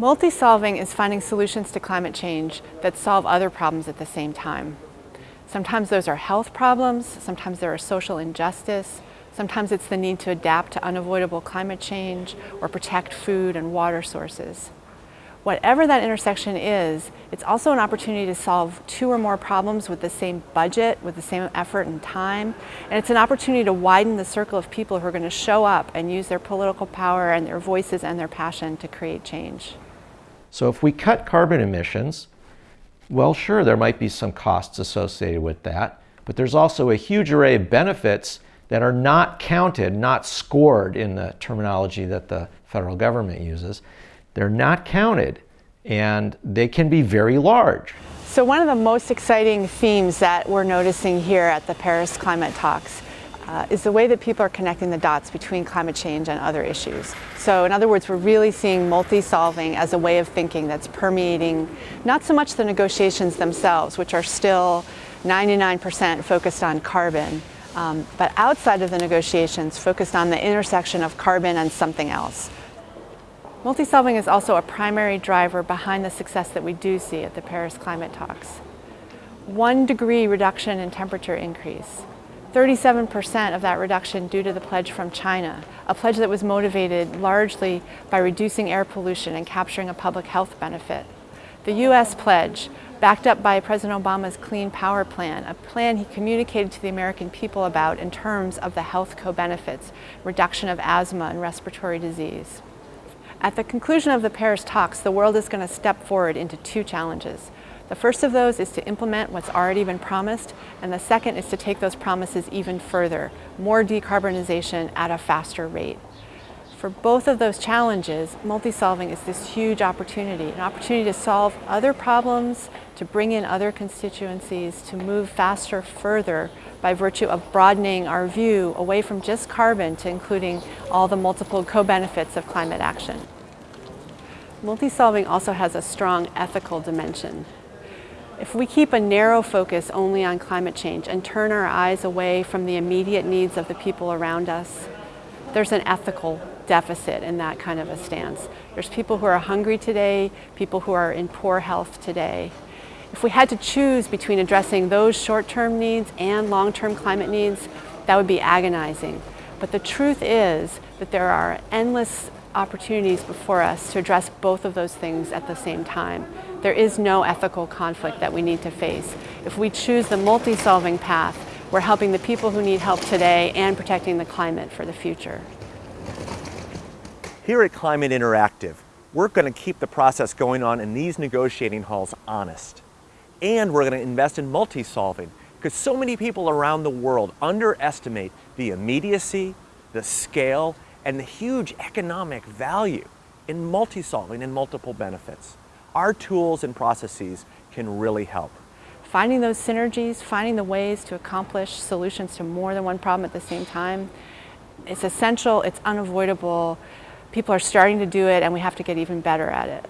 Multi-solving is finding solutions to climate change that solve other problems at the same time. Sometimes those are health problems, sometimes there are social injustice, sometimes it's the need to adapt to unavoidable climate change or protect food and water sources. Whatever that intersection is, it's also an opportunity to solve two or more problems with the same budget, with the same effort and time. And it's an opportunity to widen the circle of people who are going to show up and use their political power and their voices and their passion to create change. So if we cut carbon emissions, well, sure, there might be some costs associated with that, but there's also a huge array of benefits that are not counted, not scored in the terminology that the federal government uses. They're not counted and they can be very large. So one of the most exciting themes that we're noticing here at the Paris Climate Talks uh, is the way that people are connecting the dots between climate change and other issues. So in other words, we're really seeing multi-solving as a way of thinking that's permeating not so much the negotiations themselves, which are still 99% focused on carbon, um, but outside of the negotiations focused on the intersection of carbon and something else. Multi-solving is also a primary driver behind the success that we do see at the Paris climate talks. One degree reduction in temperature increase. 37% of that reduction due to the pledge from China, a pledge that was motivated largely by reducing air pollution and capturing a public health benefit. The U.S. pledge, backed up by President Obama's Clean Power Plan, a plan he communicated to the American people about in terms of the health co-benefits, reduction of asthma and respiratory disease. At the conclusion of the Paris talks, the world is going to step forward into two challenges. The first of those is to implement what's already been promised, and the second is to take those promises even further, more decarbonization at a faster rate. For both of those challenges, multi-solving is this huge opportunity, an opportunity to solve other problems, to bring in other constituencies, to move faster further by virtue of broadening our view away from just carbon to including all the multiple co-benefits of climate action. Multi-solving also has a strong ethical dimension. If we keep a narrow focus only on climate change and turn our eyes away from the immediate needs of the people around us, there's an ethical deficit in that kind of a stance. There's people who are hungry today, people who are in poor health today. If we had to choose between addressing those short-term needs and long-term climate needs, that would be agonizing. But the truth is that there are endless opportunities before us to address both of those things at the same time. There is no ethical conflict that we need to face. If we choose the multi-solving path, we're helping the people who need help today and protecting the climate for the future. Here at Climate Interactive, we're going to keep the process going on in these negotiating halls honest and we're going to invest in multi-solving because so many people around the world underestimate the immediacy, the scale, and the huge economic value in multi-solving and multiple benefits. Our tools and processes can really help. Finding those synergies, finding the ways to accomplish solutions to more than one problem at the same time, it's essential, it's unavoidable. People are starting to do it and we have to get even better at it.